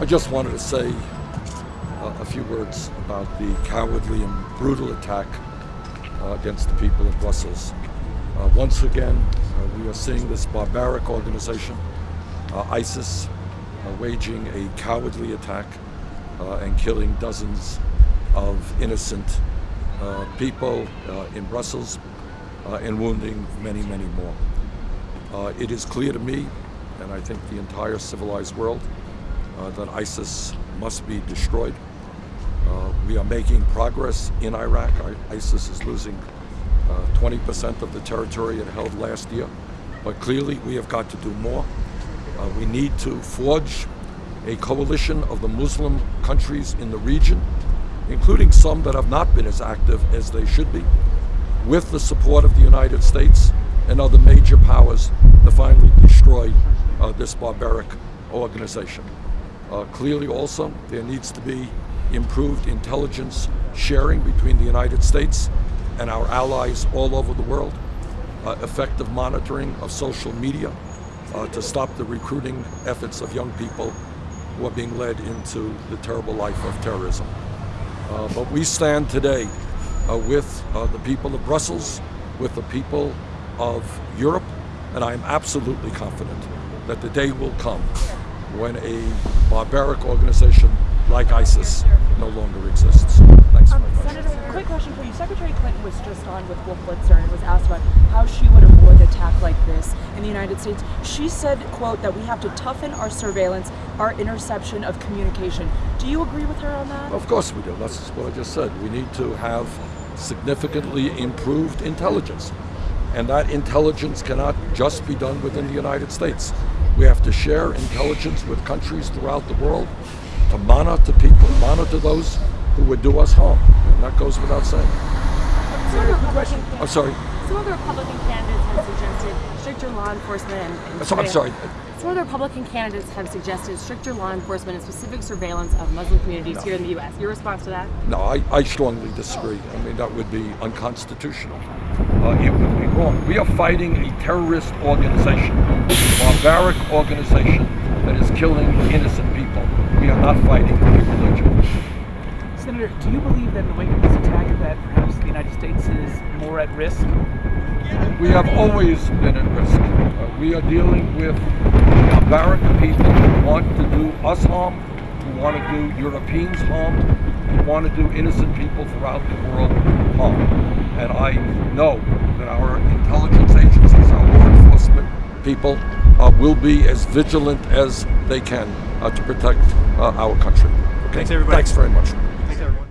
I just wanted to say uh, a few words about the cowardly and brutal attack uh, against the people of Brussels. Uh, once again, uh, we are seeing this barbaric organization, uh, ISIS, uh, waging a cowardly attack and killing dozens of innocent people in Brussels and wounding many, many more. it is clear to me, and I think the entire civilized world, that ISIS must be destroyed. Uh, we are making progress in Iraq. ISIS is losing 20% uh, of the territory it held last year. But clearly, we have got to do more. Uh, we need to forge a coalition of the Muslim countries in the region, including some that have not been as active as they should be, with the support of the United States and other major powers to finally destroy uh, this barbaric organization. Uh, clearly also, there needs to be improved intelligence sharing between the United States and our allies all over the world, uh, effective monitoring of social media uh, to stop the recruiting efforts of young people who are being led into the terrible life of terrorism. Uh, but we stand today uh, with uh, the people of Brussels, with the people of Europe, and I am absolutely confident that the day will come when a barbaric organization like ISIS no longer exists. Thanks um, Senator, quick question for you. Secretary Clinton was just on with Wolf Blitzer and was asked about how she would avoid an attack like this in the United States. She said, quote, that we have to toughen our surveillance, our interception of communication. Do you agree with her on that? Of course we do. That's what I just said. We need to have significantly improved intelligence. And that intelligence cannot just be done within the United States. We have to share intelligence with countries throughout the world to monitor people, monitor those who would do us harm. And that goes without saying. I'm sorry. Some of the Republican candidates have suggested stricter law enforcement and, and so, I'm sorry. Some of the Republican candidates have suggested stricter law enforcement and specific surveillance of Muslim communities no. here in the U.S. Your response to that? No, I, I strongly disagree. I mean, that would be unconstitutional. Uh, it would be wrong. We are fighting a terrorist organization, a barbaric organization that is killing innocent people. We are not fighting a religion. Senator, do you believe that in the wake of this attack that perhaps the United States is more at risk? We have always been at risk. Uh, we are dealing with barbaric people who want to do us harm, who want to do Europeans harm, who want to do innocent people throughout the world harm. And I know that our intelligence agencies, our law enforcement people, uh, will be as vigilant as they can uh, to protect uh, our country. Okay? Thanks, everybody. Thanks very much. Thanks, everyone.